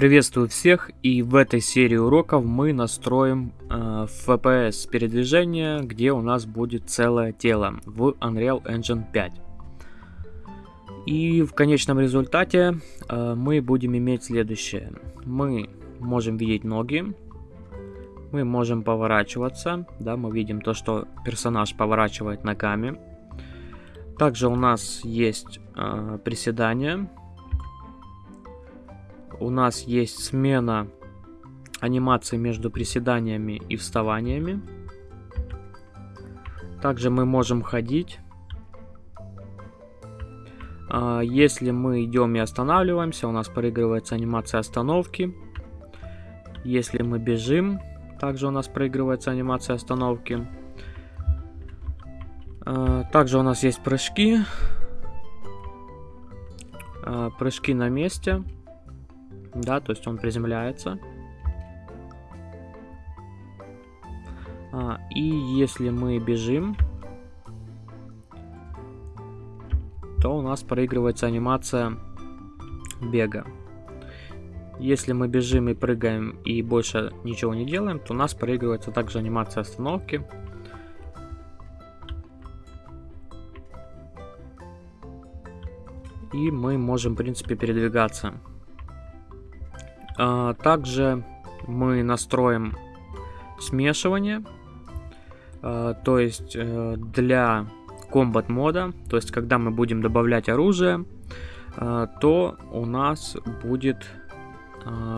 Приветствую всех и в этой серии уроков мы настроим э, FPS передвижения, где у нас будет целое тело в Unreal Engine 5. И в конечном результате э, мы будем иметь следующее. Мы можем видеть ноги, мы можем поворачиваться, да, мы видим то, что персонаж поворачивает ногами. Также у нас есть э, приседания, у нас есть смена анимации между приседаниями и вставаниями. Также мы можем ходить. А, если мы идем и останавливаемся, у нас проигрывается анимация остановки. Если мы бежим, также у нас проигрывается анимация остановки. А, также у нас есть прыжки. А, прыжки на месте да, то есть он приземляется. А, и если мы бежим, то у нас проигрывается анимация бега. Если мы бежим и прыгаем и больше ничего не делаем, то у нас проигрывается также анимация остановки. И мы можем, в принципе, передвигаться. А, также мы настроим смешивание. А, то есть э, для комбат мода, то есть когда мы будем добавлять оружие, а, то у нас будет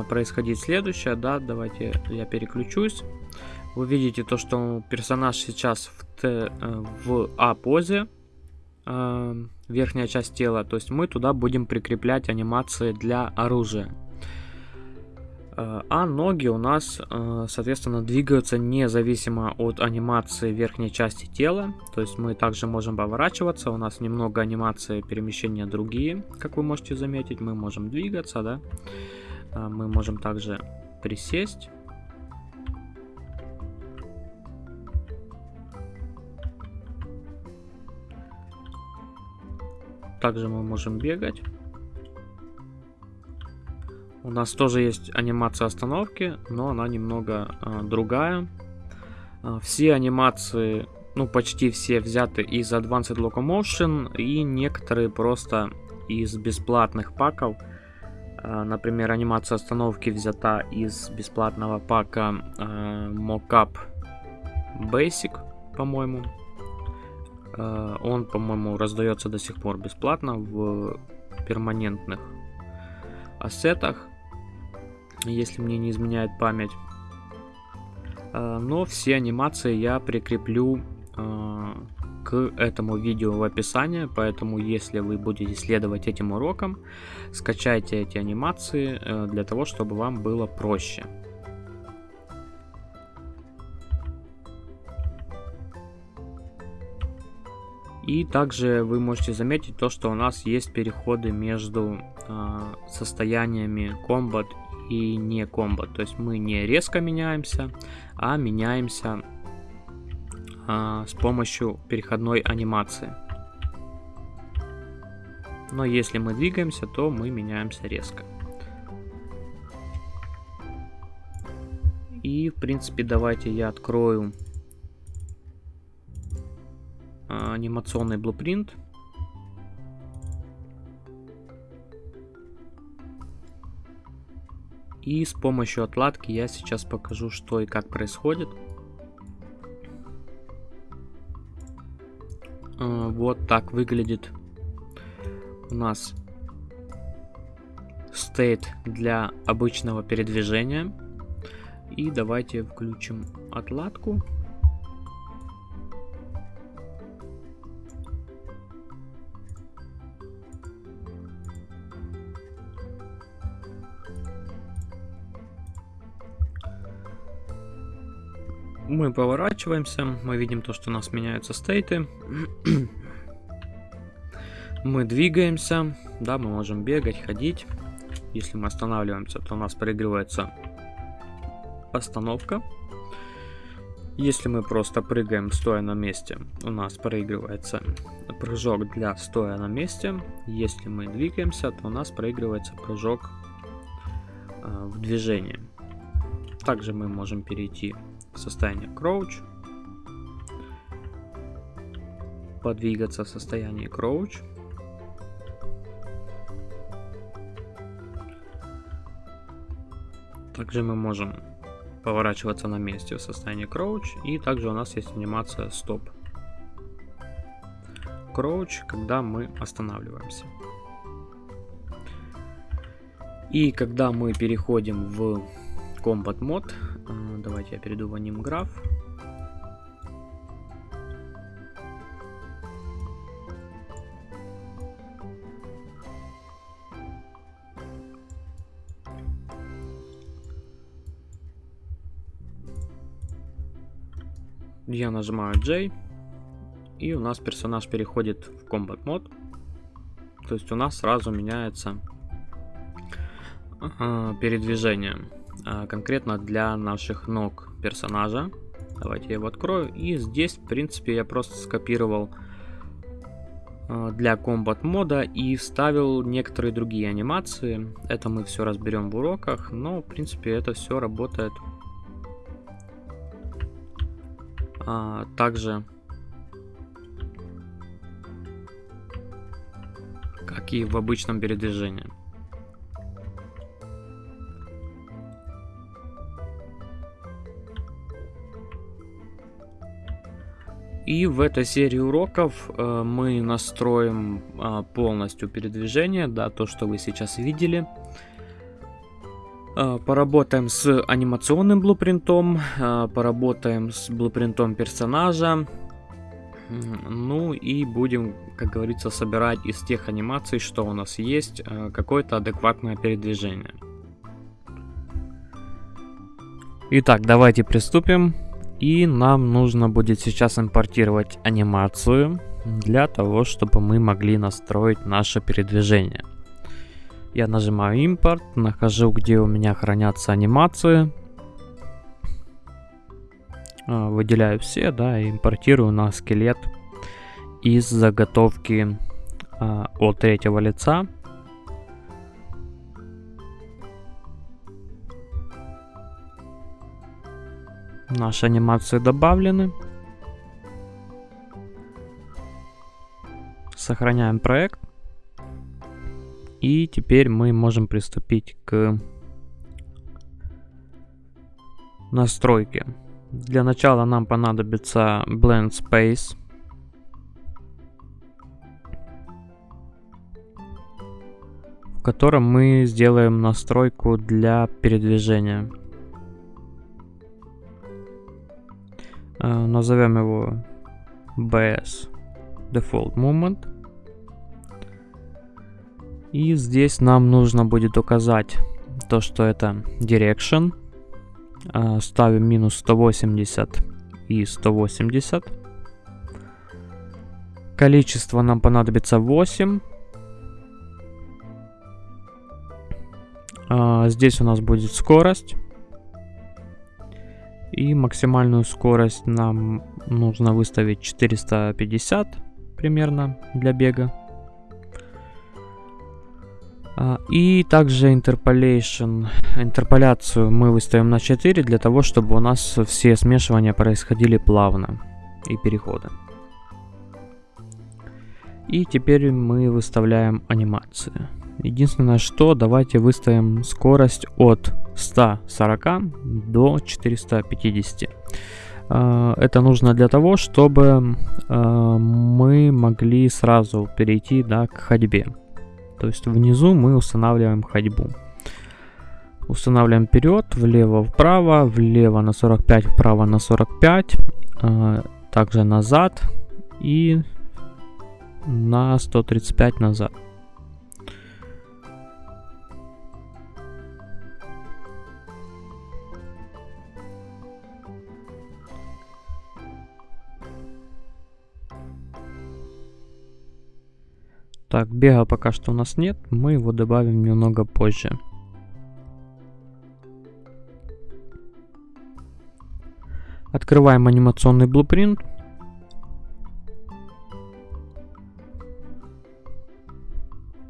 происходить следующее, да, давайте я переключусь. Вы видите то, что персонаж сейчас в, Т, э, в А позе, верхняя часть тела, то есть мы туда будем прикреплять анимации для оружия. Э, а ноги у нас, э, соответственно, двигаются независимо от анимации верхней части тела. То есть мы также можем поворачиваться, у нас немного анимации перемещения другие, как вы можете заметить. Мы можем двигаться, да. Э, мы можем также присесть. Также мы можем бегать. У нас тоже есть анимация остановки, но она немного э, другая. Э, все анимации, ну почти все взяты из Advanced Locomotion и некоторые просто из бесплатных паков. Э, например, анимация остановки взята из бесплатного пака э, Mockup Basic, по-моему. Э, он, по-моему, раздается до сих пор бесплатно в перманентных ассетах если мне не изменяет память. А, но все анимации я прикреплю а, к этому видео в описании, поэтому если вы будете следовать этим урокам, скачайте эти анимации э, для того, чтобы вам было проще. И также вы можете заметить то, что у нас есть переходы между э, состояниями Combat и не комбо. То есть мы не резко меняемся, а меняемся а, с помощью переходной анимации. Но если мы двигаемся, то мы меняемся резко. И, в принципе, давайте я открою а, анимационный блупринт. И с помощью отладки я сейчас покажу, что и как происходит. А, вот так выглядит у нас state для обычного передвижения. И давайте включим отладку. Мы поворачиваемся, мы видим то, что у нас меняются стейты. мы двигаемся, да, мы можем бегать, ходить. Если мы останавливаемся, то у нас проигрывается остановка. Если мы просто прыгаем стоя на месте, у нас проигрывается прыжок для стоя на месте. Если мы двигаемся, то у нас проигрывается прыжок э, в движении. Также мы можем перейти состояние crouch, подвигаться в состоянии crouch. Также мы можем поворачиваться на месте в состоянии crouch. И также у нас есть анимация стоп. Crouch, когда мы останавливаемся. И когда мы переходим в Combat мод, давайте я перейду в AnimGraph. Я нажимаю J, и у нас персонаж переходит в Combat мод. То есть у нас сразу меняется э, передвижение. Э, конкретно для наших ног персонажа. Давайте я его открою. И здесь, в принципе, я просто скопировал э, для комбат мода и вставил некоторые другие анимации. Это мы все разберем в уроках, но, в принципе, это все работает а, также как и в обычном передвижении. И в этой серии уроков э, мы настроим э, полностью передвижение, да, то, что вы сейчас видели. Э, поработаем с анимационным блупринтом, э, поработаем с блупринтом персонажа. Ну и будем, как говорится, собирать из тех анимаций, что у нас есть, какое-то адекватное передвижение. Итак, давайте приступим. И нам нужно будет сейчас импортировать анимацию для того, чтобы мы могли настроить наше передвижение. Я нажимаю импорт, нахожу, где у меня хранятся анимации. А, выделяю все, да, и импортирую на скелет из заготовки а, от третьего лица. Наши анимации добавлены. Сохраняем проект. И теперь мы можем приступить к настройке. Для начала нам понадобится Blend Space. в котором мы сделаем настройку для передвижения. Назовем его BS Default Movement. И здесь нам нужно будет указать то, что это Direction. Ставим минус 180 и 180. Количество нам понадобится 8. Э, здесь у нас будет скорость. И максимальную скорость нам нужно выставить 450 примерно для бега. А, и также interpolation, интерполяцию мы выставим на 4 для того, чтобы у нас все смешивания происходили плавно и переходы. И теперь мы выставляем анимации. Единственное, что давайте выставим скорость от 140 до 450. А, это нужно для того, чтобы а, мы могли сразу перейти да, к ходьбе. То есть внизу мы устанавливаем ходьбу. Устанавливаем вперед, влево, вправо, влево на 45, вправо на 45, а, также назад и на 135 назад. Так, бега пока что у нас нет, мы его добавим немного позже. Открываем анимационный блупринт.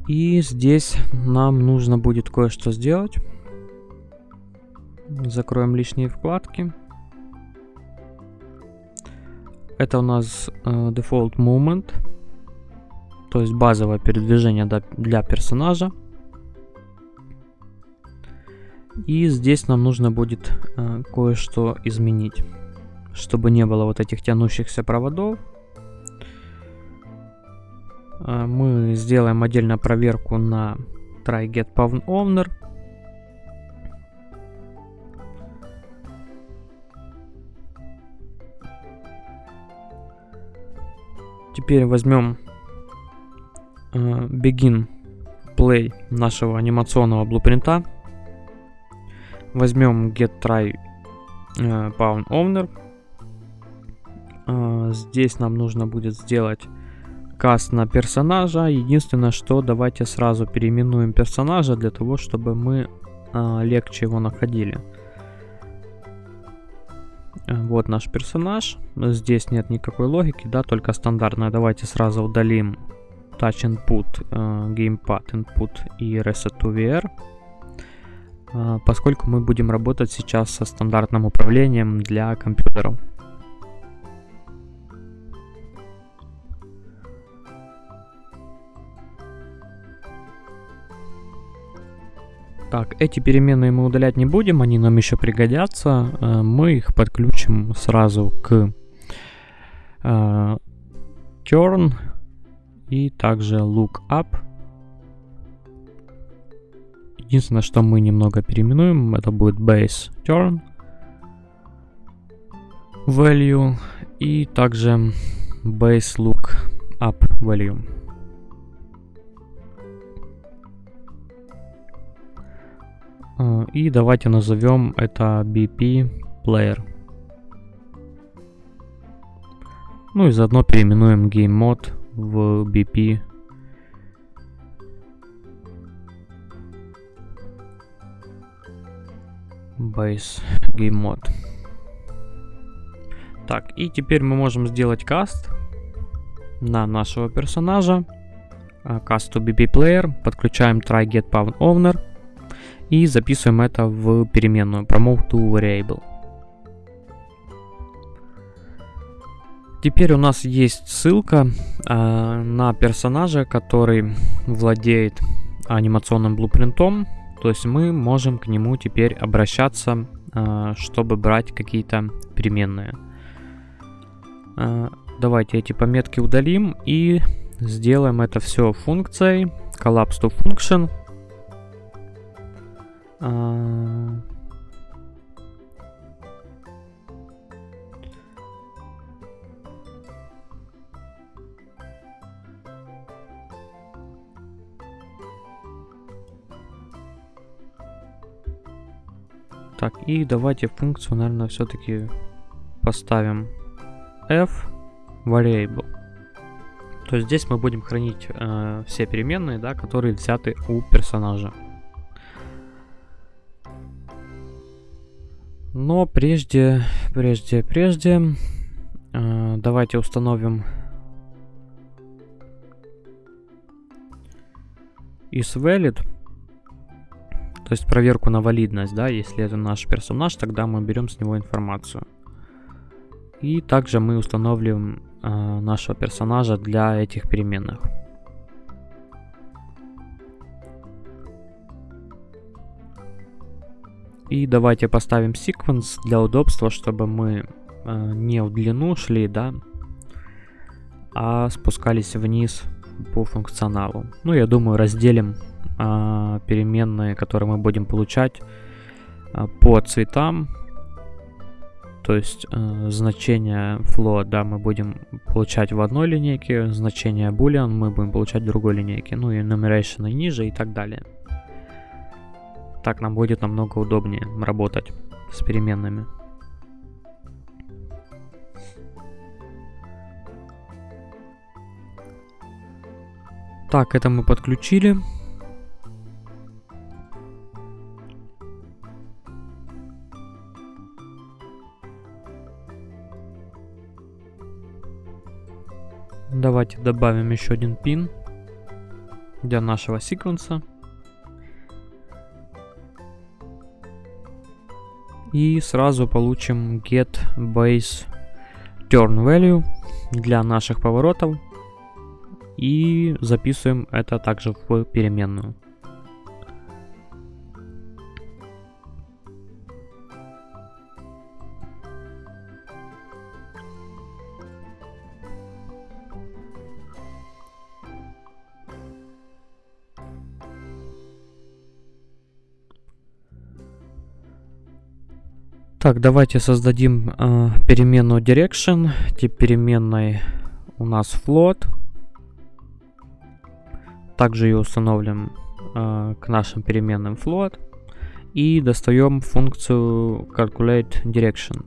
И здесь нам нужно будет кое-что сделать. Закроем лишние вкладки. Это у нас э, Default Movement, то есть базовое передвижение для персонажа. И здесь нам нужно будет э, кое-что изменить, чтобы не было вот этих тянущихся проводов. Э, мы сделаем отдельно проверку на try get pawn owner. Теперь возьмем э, begin play нашего анимационного блупринта. Возьмем get try э, pawn owner. Э, здесь нам нужно будет сделать каст на персонажа. Единственное, что давайте сразу переименуем персонажа для того, чтобы мы э, легче его находили. Э, вот наш персонаж. Здесь нет никакой логики, да, только стандартная. Давайте сразу удалим Touch Input, э, Gamepad Input и Reset to VR. Э, поскольку мы будем работать сейчас со стандартным управлением для компьютеров. Так, эти переменные мы удалять не будем, они нам еще пригодятся. Э, мы их подключим сразу к э, turn и также lookup. Единственное, что мы немного переименуем, это будет base turn value и также base lookup value. И давайте назовем это BP Player. Ну и заодно переименуем Game Mode в BP Base Game Mode. Так, и теперь мы можем сделать каст на нашего персонажа. Cast to BP Player. Подключаем try get pawn owner и записываем это в переменную promote variable. Теперь у нас есть ссылка э, на персонажа, который владеет анимационным блупринтом. То есть мы можем к нему теперь обращаться, э, чтобы брать какие-то переменные. Э, давайте эти пометки удалим и сделаем это все функцией collapse to function. Так, и давайте функцию, наверное, все-таки поставим f variable. То есть здесь мы будем хранить э, все переменные, да, которые взяты у персонажа. Но прежде, прежде, прежде, э, давайте установим isValid, то есть проверку на валидность, да, если это наш персонаж, тогда мы берем с него информацию. И также мы установим э, нашего персонажа для этих переменных. И давайте поставим секвенс для удобства, чтобы мы э, не в длину шли, да, а спускались вниз по функционалу. Ну, я думаю, разделим э, переменные, которые мы будем получать э, по цветам. То есть э, значение float, да, мы будем получать в одной линейке, значение boolean мы будем получать в другой линейке, ну и enumeration и ниже и так далее. Так нам будет намного удобнее работать с переменными. Так, это мы подключили. Давайте добавим еще один пин для нашего секвенса. И сразу получим get base turn value для наших поворотов. И записываем это также в переменную. Так, давайте создадим э, переменную direction. Тип переменной у нас float. Также ее установим э, к нашим переменным float. И достаем функцию calculate direction.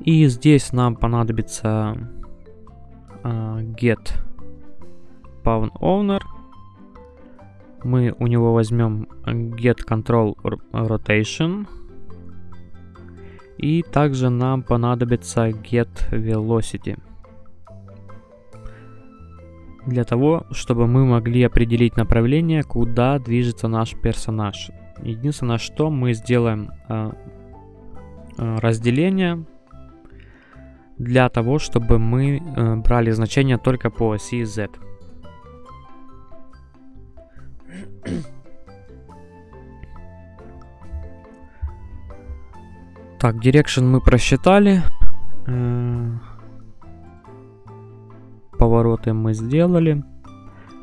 И здесь нам понадобится э, get pawn owner мы у него возьмем get control rotation. И также нам понадобится get velocity. Для того, чтобы мы могли определить направление, куда движется наш персонаж. Единственное, что мы сделаем э, э, разделение для того, чтобы мы э, брали значение только по оси Z. Так, direction мы просчитали. Э, повороты мы сделали.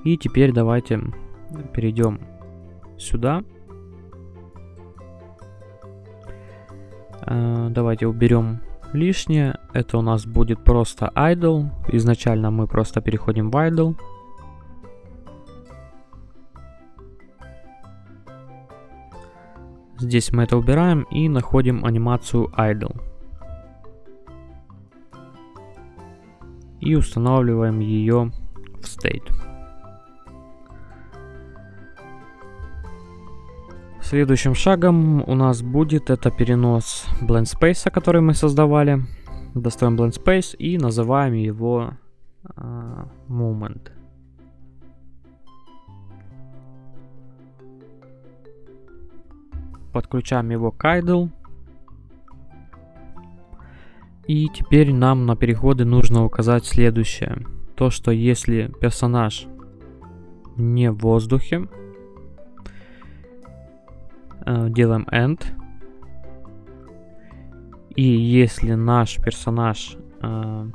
И теперь давайте перейдем сюда. Э, давайте уберем лишнее. Это у нас будет просто idle. Изначально мы просто переходим в idle. Здесь мы это убираем и находим анимацию Idle. И устанавливаем ее в State. Следующим шагом у нас будет это перенос Blend Space, который мы создавали. Достаем Blend Space и называем его uh, Moment. Подключаем его к idle. И теперь нам на переходы нужно указать следующее. То, что если персонаж не в воздухе, э, делаем end. И если наш персонаж э,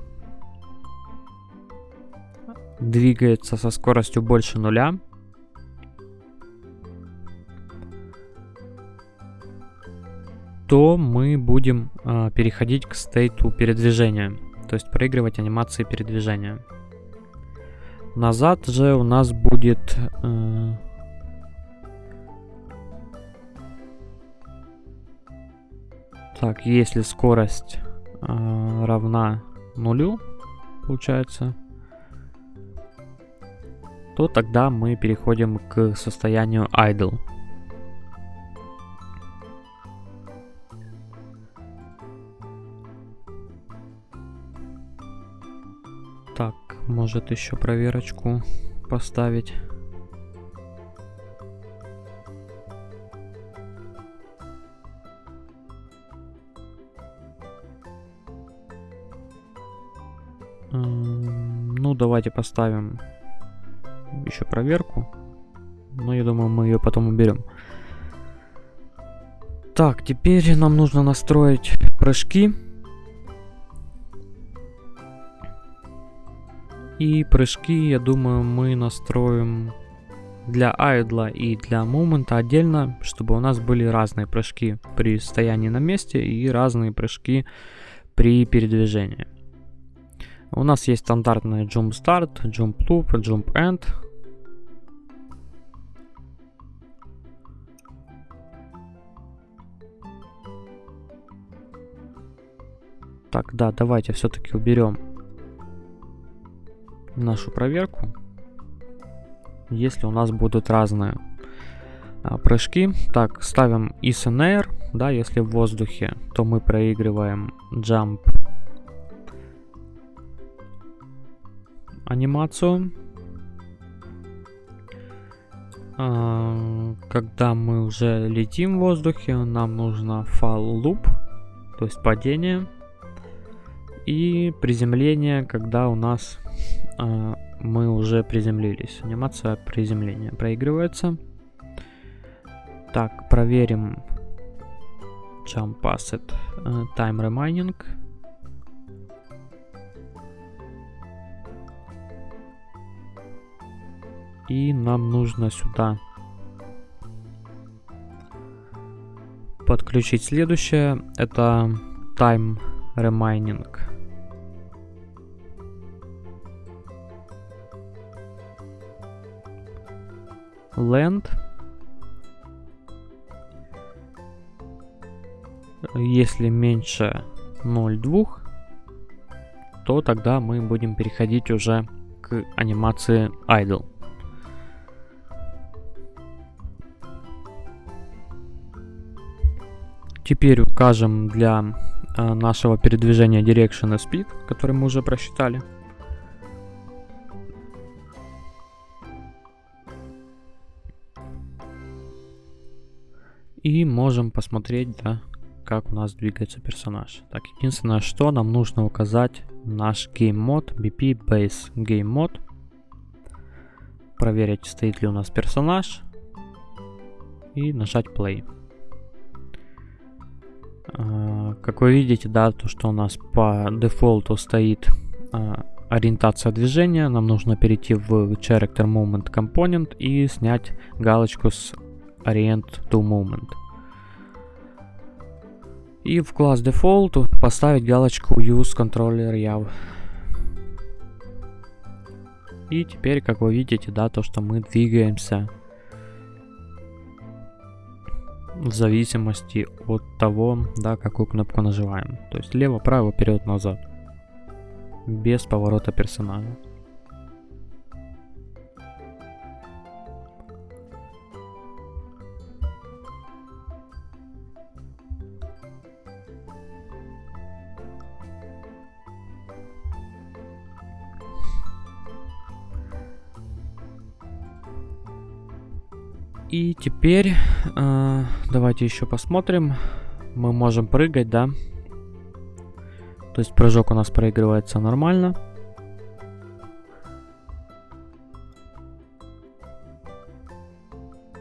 двигается со скоростью больше нуля, то мы будем э, переходить к стейту передвижения, то есть проигрывать анимации передвижения. Назад же у нас будет э, так, если скорость э, равна нулю, получается, то тогда мы переходим к состоянию idle. Так, может еще проверочку поставить. Ну, давайте поставим еще проверку. Но я думаю, мы ее потом уберем. Так, теперь нам нужно настроить прыжки. И прыжки, я думаю, мы настроим для айдла и для момента отдельно, чтобы у нас были разные прыжки при стоянии на месте и разные прыжки при передвижении. У нас есть стандартные jump start, jump loop, jump end. Так, да, давайте все-таки уберем нашу проверку, если у нас будут разные а, прыжки. Так, ставим is in air, да, если в воздухе, то мы проигрываем jump анимацию. А, когда мы уже летим в воздухе, нам нужно fall loop, то есть падение. И приземление, когда у нас э, мы уже приземлились. Анимация приземления проигрывается. Так, проверим jump asset uh, time remaining. И нам нужно сюда подключить следующее. Это time remaining. Land. Если меньше 0,2, то тогда мы будем переходить уже к анимации idle. Теперь укажем для э, нашего передвижения Direction и Speed, который мы уже просчитали. И можем посмотреть, да, как у нас двигается персонаж. Так, единственное, что нам нужно указать наш Game Mode, BP Base Game Mode. Проверить, стоит ли у нас персонаж. И нажать Play. А, как вы видите, да, то, что у нас по дефолту стоит а, ориентация движения, нам нужно перейти в Character Movement Component и снять галочку с Orient to Movement. И в класс Default поставить галочку Use Controller Yav. И теперь, как вы видите, да, то, что мы двигаемся в зависимости от того, да, какую кнопку нажимаем. То есть лево, право, вперед, назад. Без поворота персонажа. И теперь э, давайте еще посмотрим. Мы можем прыгать, да? То есть прыжок у нас проигрывается нормально.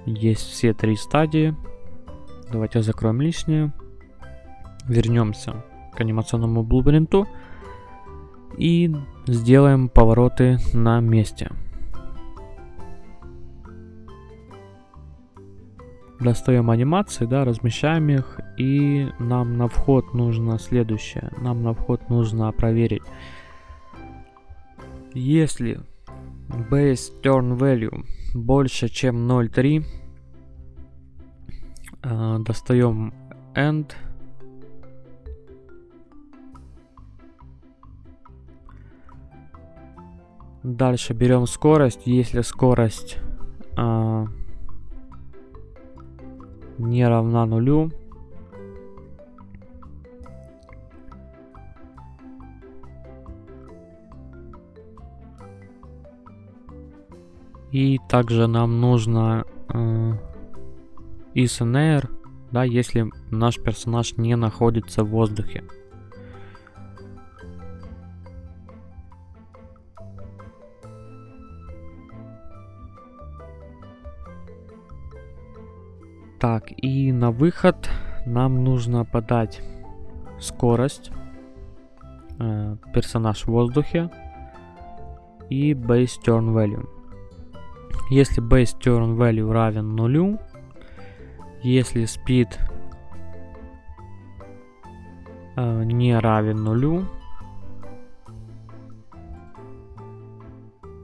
Есть все три стадии. Давайте закроем лишнее. Вернемся к анимационному блубринту. И сделаем повороты на месте. Достаем анимации, да, размещаем их, и нам на вход нужно следующее. Нам на вход нужно проверить, если base turn value больше, чем 0.3, э, достаем end, Дальше берем скорость. Если скорость э, не равна нулю. И также нам нужно э, ISNR, да, если наш персонаж не находится в воздухе. Так, и на выход нам нужно подать скорость, э, персонаж в воздухе и base turn value. Если base turn value равен нулю, если speed э, не равен нулю,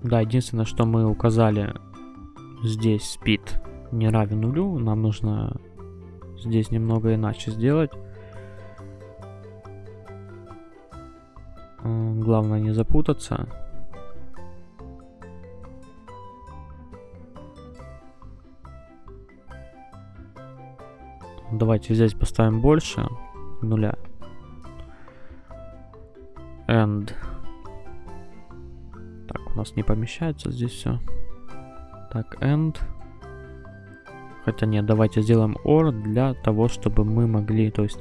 да, единственное, что мы указали здесь speed не равен нулю. Нам нужно здесь немного иначе сделать. Главное не запутаться. Давайте здесь поставим больше нуля. And. Так, у нас не помещается здесь все. Так, end. Хотя нет, давайте сделаем OR для того, чтобы мы могли, то есть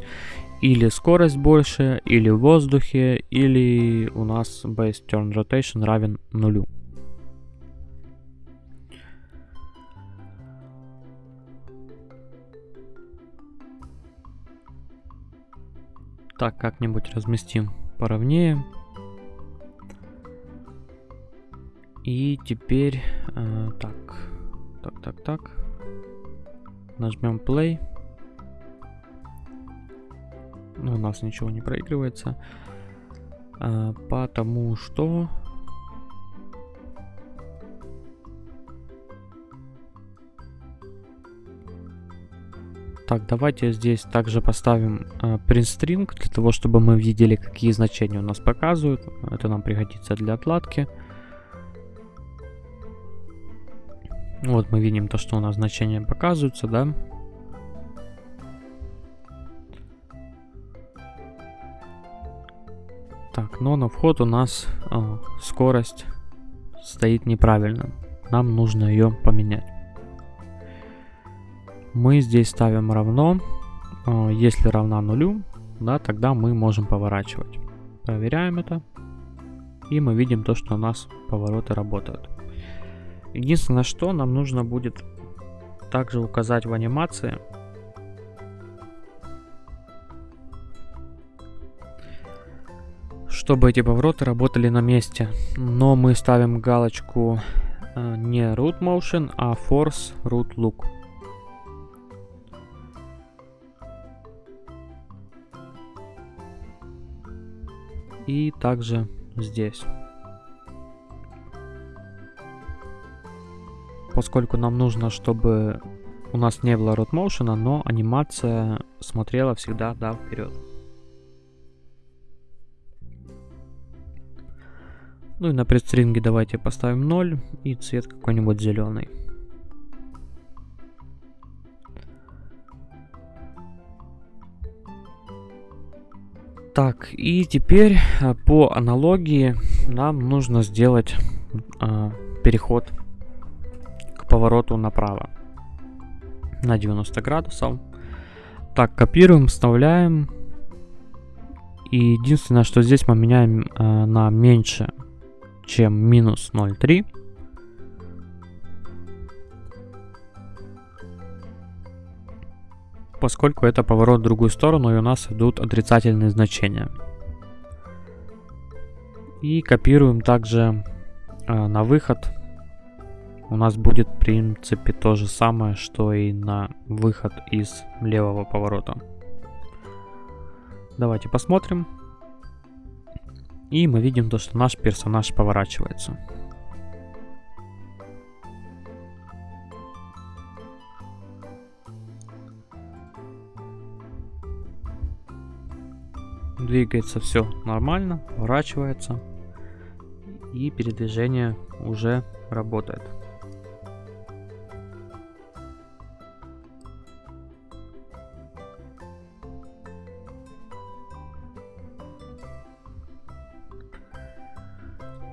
или скорость больше, или в воздухе, или у нас base turn rotation равен нулю. Так, как-нибудь разместим поровнее. И теперь... Э, так, так, так, так. Нажмем play. Ну, у нас ничего не проигрывается. Э, потому что Так, давайте здесь также поставим э, print string, для того, чтобы мы видели, какие значения у нас показывают. Это нам пригодится для отладки. Вот мы видим то, что у нас значения показываются, да. Так, но на вход у нас э, скорость стоит неправильно. Нам нужно ее поменять мы здесь ставим равно. А, если равна нулю, да, тогда мы можем поворачивать. Проверяем это. И мы видим то, что у нас повороты работают. Единственное, что нам нужно будет также указать в анимации, чтобы эти повороты работали на месте. Но мы ставим галочку э, не root motion, а force root look. и также здесь. Поскольку нам нужно, чтобы у нас не было motion, но анимация смотрела всегда да, вперед. Ну и на предстринге давайте поставим 0 и цвет какой-нибудь зеленый. Так, и теперь э, по аналогии нам нужно сделать э, переход повороту направо на 90 градусов. Так, копируем, вставляем. И единственное, что здесь мы меняем э, на меньше, чем минус 0,3. поскольку это поворот в другую сторону и у нас идут отрицательные значения. И копируем также э, на выход. У нас будет в принципе то же самое, что и на выход из левого поворота. Давайте посмотрим. И мы видим то, что наш персонаж поворачивается. двигается все нормально, поворачивается и передвижение уже работает.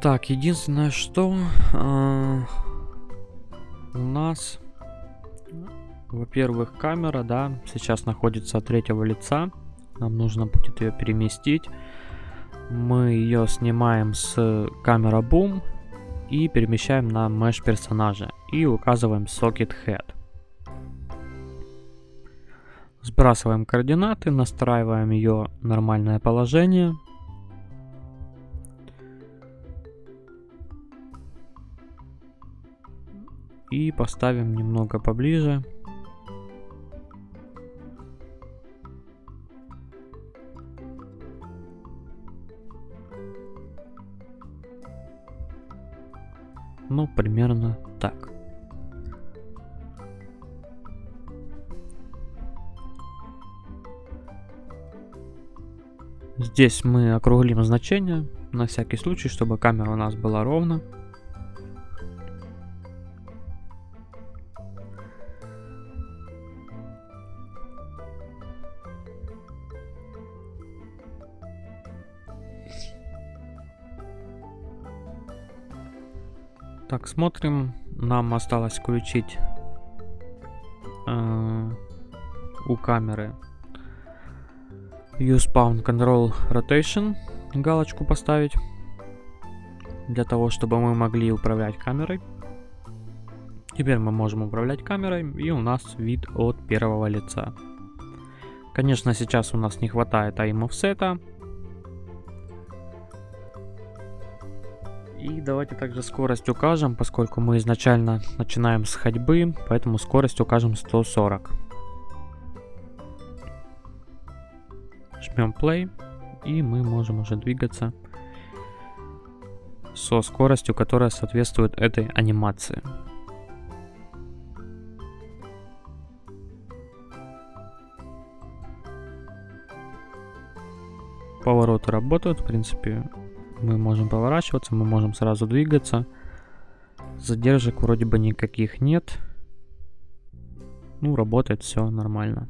Так, единственное, что э, у нас, во-первых, камера, да, сейчас находится от третьего лица. Нам нужно будет ее переместить. Мы ее снимаем с камера Boom и перемещаем на mesh персонажа. И указываем Socket Head. Сбрасываем координаты, настраиваем ее нормальное положение. И поставим немного поближе. Ну, примерно так. Здесь мы округлим значение, на всякий случай, чтобы камера у нас была ровно. Так, смотрим. Нам осталось включить э, у камеры Use Pound Control Rotation галочку поставить для того, чтобы мы могли управлять камерой. Теперь мы можем управлять камерой, и у нас вид от первого лица. Конечно, сейчас у нас не хватает aim offset. Давайте также скорость укажем, поскольку мы изначально начинаем с ходьбы, поэтому скорость укажем 140. Жмем play, и мы можем уже двигаться со скоростью, которая соответствует этой анимации. повороты работают, в принципе, мы можем поворачиваться, мы можем сразу двигаться. Задержек вроде бы никаких нет. Ну, работает все нормально.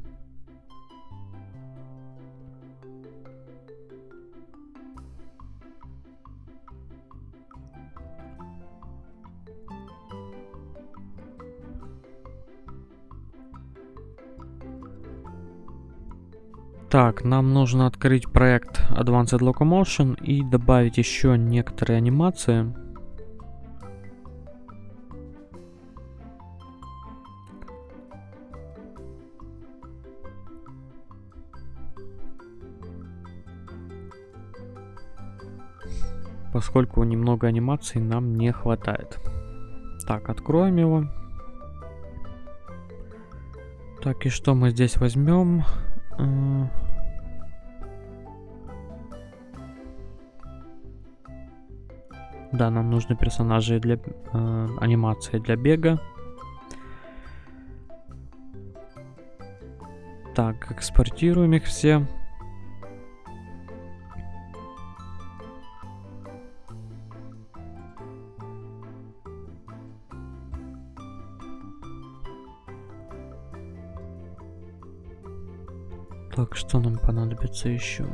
Так, нам нужно открыть проект Advanced Locomotion и добавить еще некоторые анимации. Поскольку немного анимаций нам не хватает. Так, откроем его. Так, и что мы здесь возьмем? Да, нам нужны персонажи для э, анимации для бега. Так, экспортируем их все. Так, что нам понадобится еще?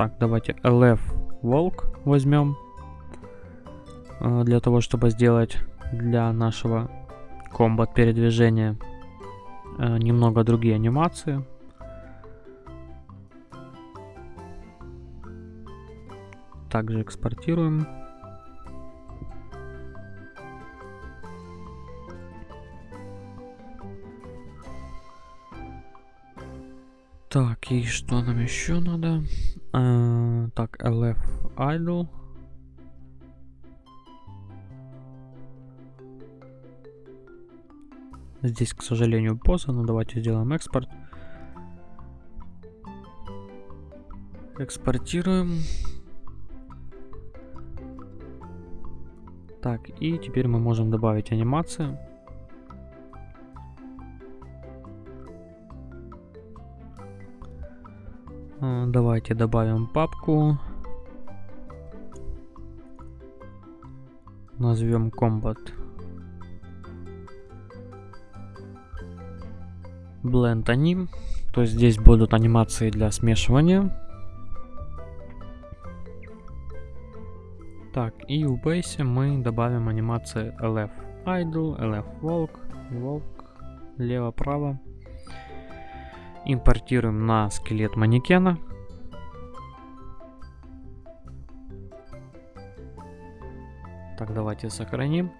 Так, давайте LF Волк возьмем. Uh, для того, чтобы сделать для нашего комбат передвижения uh, немного другие анимации. Также экспортируем. Так, и что нам еще надо? Так, LF Idle. Здесь, к сожалению, поза, но давайте сделаем экспорт. Экспортируем. Так, и теперь мы можем добавить анимацию. Давайте добавим папку. Назовем Combat. Blend Anim. То есть здесь будут анимации для смешивания. Так, и в бейсе мы добавим анимации LF Idle, LF Walk, Walk, лево-право импортируем на скелет манекена. Давайте сохраним.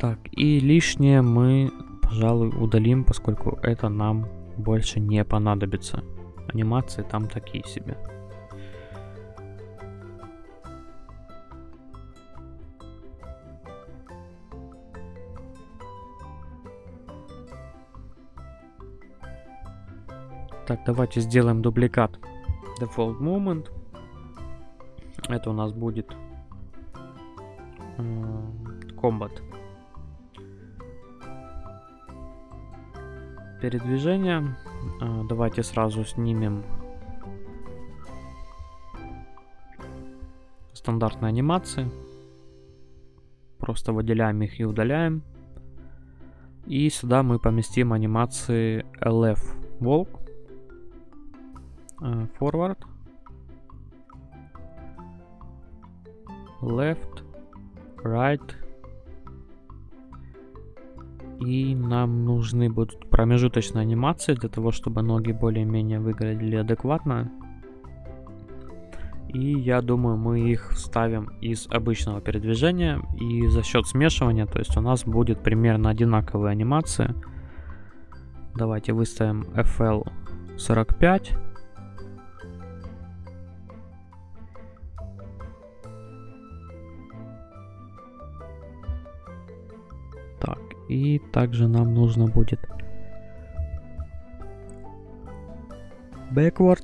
Так, и лишнее мы, пожалуй, удалим, поскольку это нам больше не понадобится. Анимации там такие себе. Так, давайте сделаем дубликат default moment. Это у нас будет комбат. Передвижение. Э, давайте сразу снимем стандартные анимации. Просто выделяем их и удаляем. И сюда мы поместим анимации LF Walk. Э, forward, left, right. И нам нужны будут промежуточные анимации для того, чтобы ноги более-менее выглядели адекватно. И я думаю, мы их вставим из обычного передвижения. И за счет смешивания, то есть у нас будет примерно одинаковые анимации. Давайте выставим FL45. Так, и также нам нужно будет backward.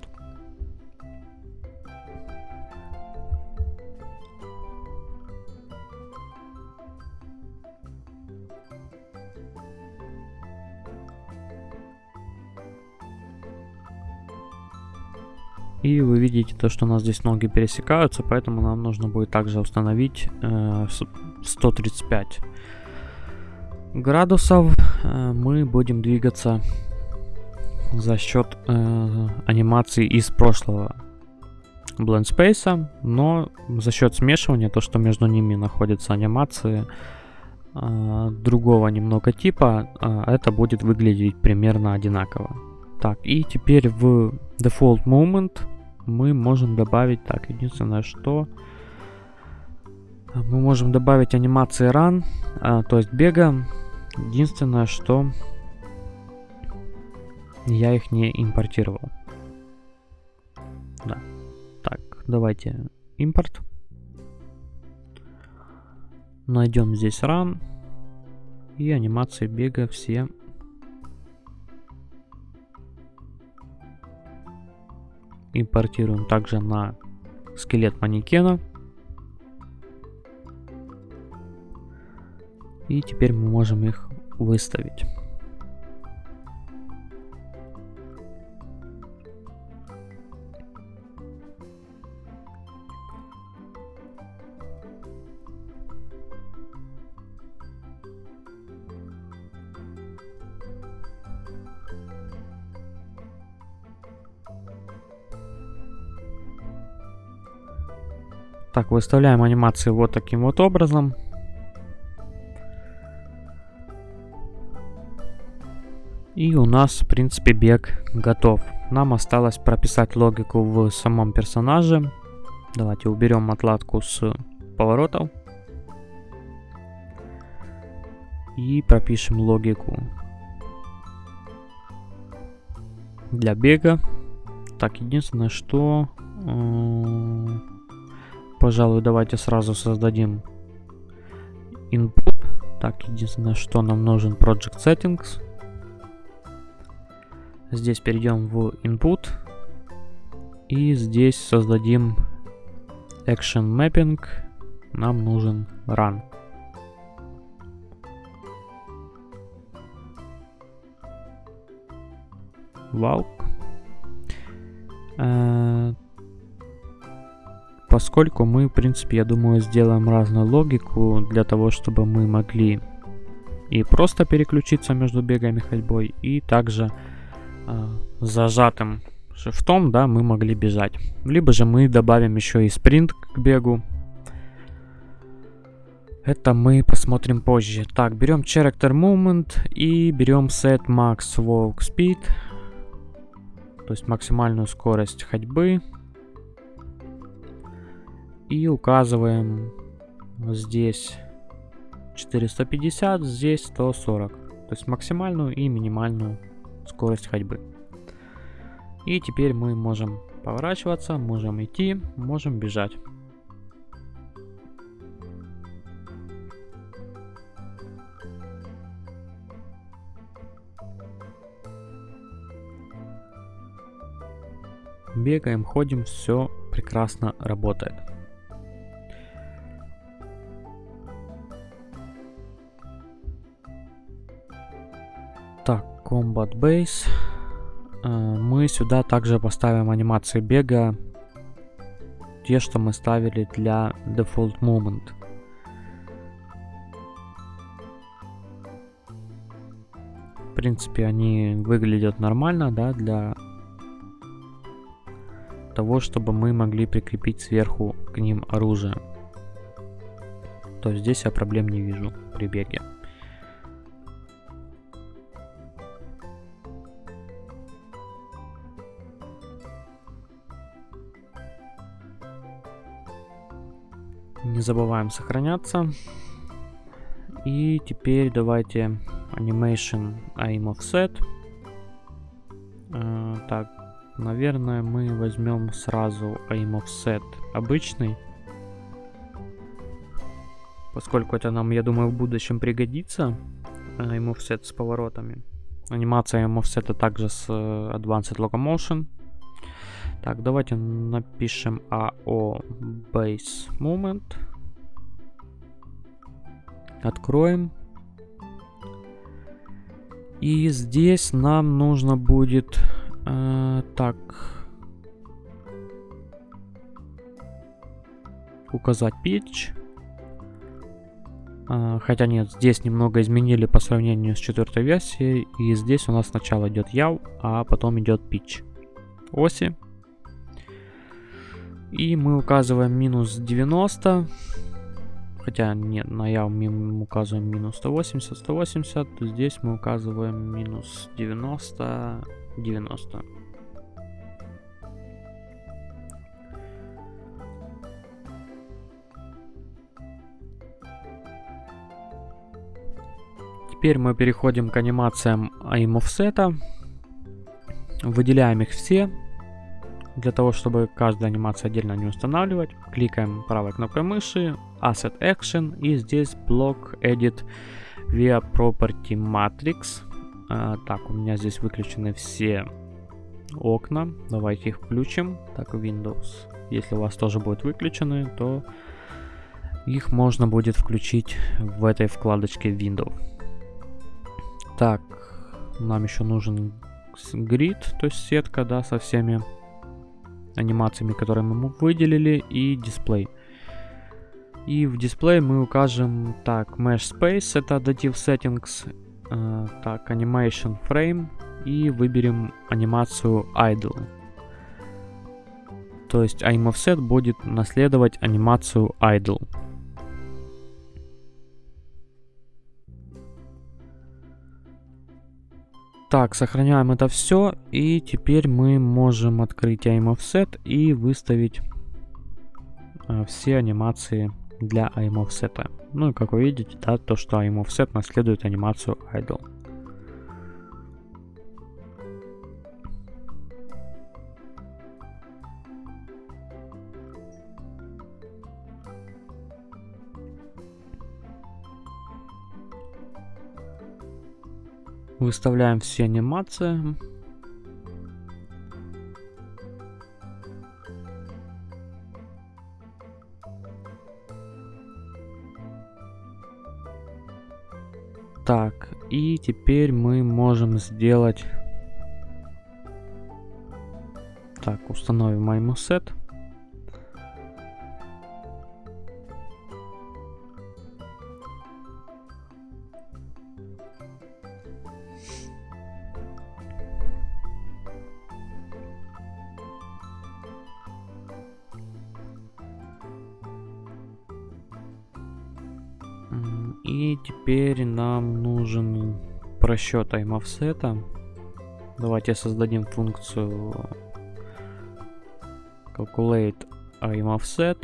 И вы видите то, что у нас здесь ноги пересекаются, поэтому нам нужно будет также установить э, 135 градусов. Э, мы будем двигаться за счет э, анимации из прошлого Blend Space, но за счет смешивания, то, что между ними находятся анимации э, другого немного типа, э, это будет выглядеть примерно одинаково. Так, и теперь в Default Moment мы можем добавить, так, единственное, что мы можем добавить анимации run, а, то есть бега. Единственное, что я их не импортировал. Да. Так, давайте импорт. Найдем здесь run. И анимации бега все импортируем также на скелет манекена. И теперь мы можем их выставить. Так, выставляем анимации вот таким вот образом. И у нас, в принципе, бег готов. Нам осталось прописать логику в самом персонаже. Давайте уберем отладку с поворотов. И пропишем логику для бега. Так, единственное, что... Э, пожалуй, давайте сразу создадим input. Так, единственное, что нам нужен Project Settings. Здесь перейдем в input. И здесь создадим action mapping. Нам нужен run. Walk. Э, поскольку мы, в принципе, я думаю, сделаем разную логику для того, чтобы мы могли и просто переключиться между бегом и ходьбой, и также зажатым шифтом, да, мы могли бежать. Либо же мы добавим еще и спринт к бегу. Это мы посмотрим позже. Так, берем Character Movement и берем Set Max Walk Speed. То есть максимальную скорость ходьбы и указываем здесь 450, здесь 140. То есть максимальную и минимальную скорость ходьбы. И теперь мы можем поворачиваться, можем идти, можем бежать. Бегаем, ходим, все прекрасно работает. Combat Base. Э, мы сюда также поставим анимации бега. Те, что мы ставили для Default Moment. В принципе, они выглядят нормально, да, для того, чтобы мы могли прикрепить сверху к ним оружие. То здесь я проблем не вижу при беге. Не забываем сохраняться. И теперь давайте Animation Aim Offset. Э, так, наверное, мы возьмем сразу Aim Offset обычный. Поскольку это нам, я думаю, в будущем пригодится. Aim Offset с поворотами. Анимация Aim Offset также с э, Advanced Locomotion. Так, давайте напишем AO Base Moment. Откроем. И здесь нам нужно будет... Э, так. Указать pitch. Э, хотя нет, здесь немного изменили по сравнению с четвертой версией. И здесь у нас сначала идет яв, а потом идет pitch. Оси. И мы указываем минус 90. Хотя нет, на яв мы указываем минус 180, 180. Здесь мы указываем минус 90, 90. Теперь мы переходим к анимациям aim offset. Выделяем их все, для того, чтобы каждую анимацию отдельно не устанавливать, кликаем правой кнопкой мыши, Asset Action и здесь блок Edit via Property Matrix. А, так, у меня здесь выключены все окна. Давайте их включим. Так, Windows. Если у вас тоже будут выключены, то их можно будет включить в этой вкладочке Windows. Так, нам еще нужен грид, то есть сетка, да, со всеми анимациями, которые мы выделили, и дисплей. И в дисплее мы укажем, так, Mesh Space, это Additive Settings, э, так, Animation Frame, и выберем анимацию Idle. То есть aim offset будет наследовать анимацию Idle. Так, сохраняем это все. И теперь мы можем открыть aim offset и выставить э, все анимации для aim offset. Ну и как вы видите, да, то, что aim offset наследует анимацию idle. Выставляем все анимации. Так, и теперь мы можем сделать... Так, установим iMoset. И просчет offset. Давайте создадим функцию calculate offset.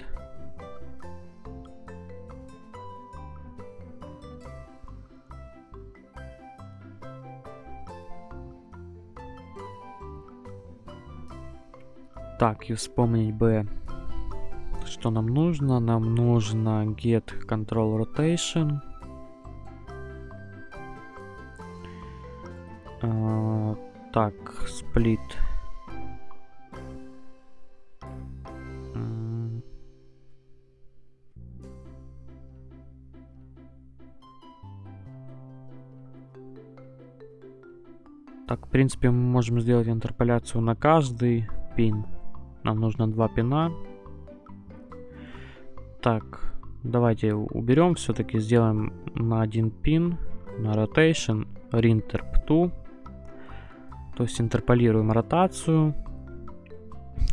Так, и вспомнить бы что нам нужно? Нам нужно get control rotation. Split. Так, в принципе, мы можем сделать интерполяцию на каждый пин. Нам нужно два пина. Так, давайте уберем, все-таки сделаем на один пин, на rotation, rinterp 2. То есть интерполируем ротацию.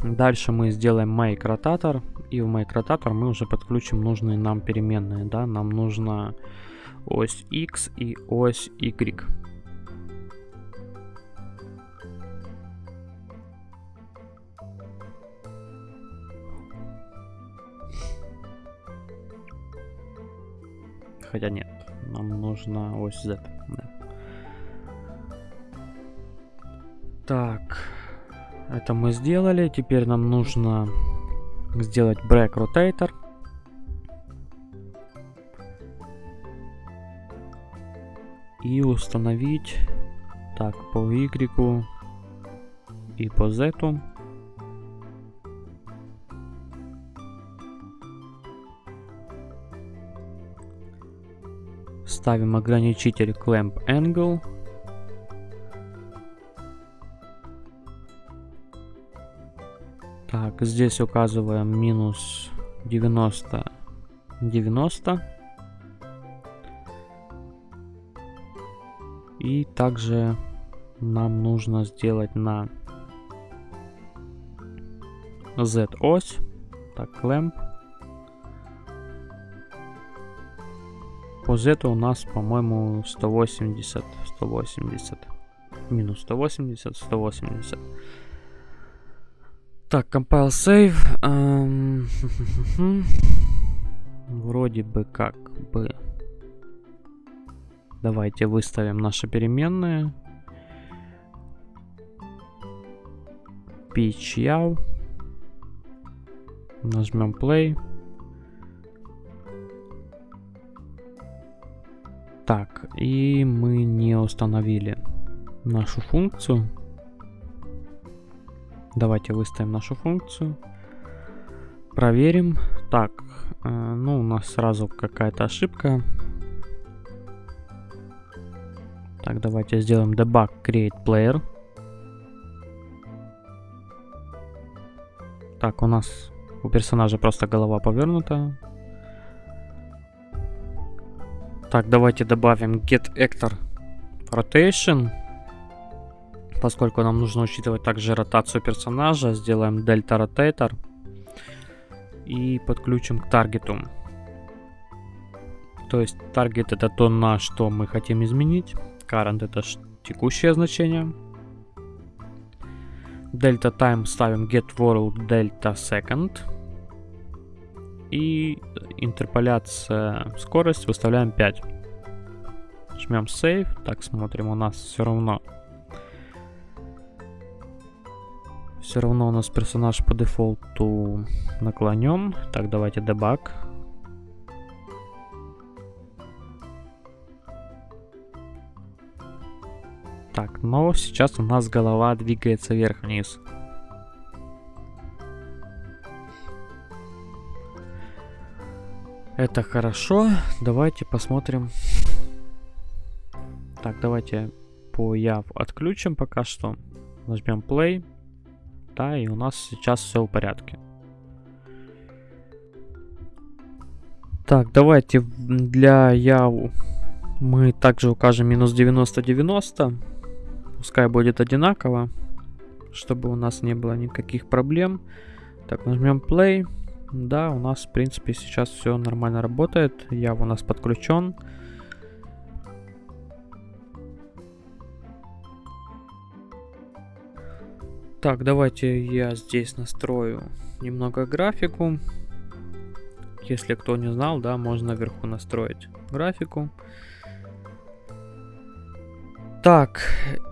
Дальше мы сделаем make ротатор. И в make ротатор мы уже подключим нужные нам переменные. Да? Нам нужна ось X и ось Y. Хотя нет, нам нужна ось Z. Да. Так, это мы сделали. Теперь нам нужно сделать break rotator. И установить так по Y и по Z. Ставим ограничитель clamp angle. Здесь указываем минус 90, 90. И также нам нужно сделать на Z-ось. Так, clamp. По Z у нас, по-моему, 180, 180. Минус 180, 180. Так, compile save. Вроде бы как бы. Давайте выставим наши переменные. Pitch yaw. Нажмем play. Так, и мы не установили нашу функцию. Давайте выставим нашу функцию. Проверим. Так, э, ну у нас сразу какая-то ошибка. Так, давайте сделаем debug create player. Так, у нас у персонажа просто голова повернута. Так, давайте добавим get actor rotation. Поскольку нам нужно учитывать также ротацию персонажа, сделаем Delta Rotator и подключим к таргету. То есть таргет это то, на что мы хотим изменить. Current это текущее значение. Delta Time ставим Get World Delta Second. И интерполяция скорость выставляем 5. Жмем Save. Так, смотрим, у нас все равно Все равно у нас персонаж по дефолту наклонен. Так, давайте дебаг. Так, но сейчас у нас голова двигается вверх-вниз. Это хорошо. Давайте посмотрим. Так, давайте по яв отключим пока что. Нажмем play да, и у нас сейчас все в порядке. Так, давайте для Яу мы также укажем минус 90-90. Пускай будет одинаково, чтобы у нас не было никаких проблем. Так, нажмем play. Да, у нас, в принципе, сейчас все нормально работает. Яв у нас подключен. Так, давайте я здесь настрою немного графику. Если кто не знал, да, можно наверху настроить графику. Так,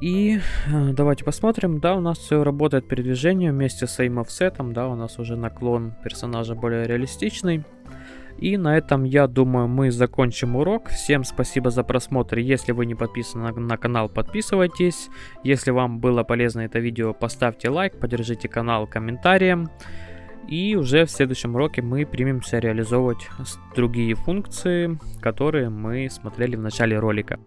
и э, давайте посмотрим. Да, у нас все работает передвижение вместе с aim offset, да, у нас уже наклон персонажа более реалистичный. И на этом, я думаю, мы закончим урок. Всем спасибо за просмотр. Если вы не подписаны на канал, подписывайтесь. Если вам было полезно это видео, поставьте лайк, поддержите канал комментарием. И уже в следующем уроке мы примемся реализовывать другие функции, которые мы смотрели в начале ролика.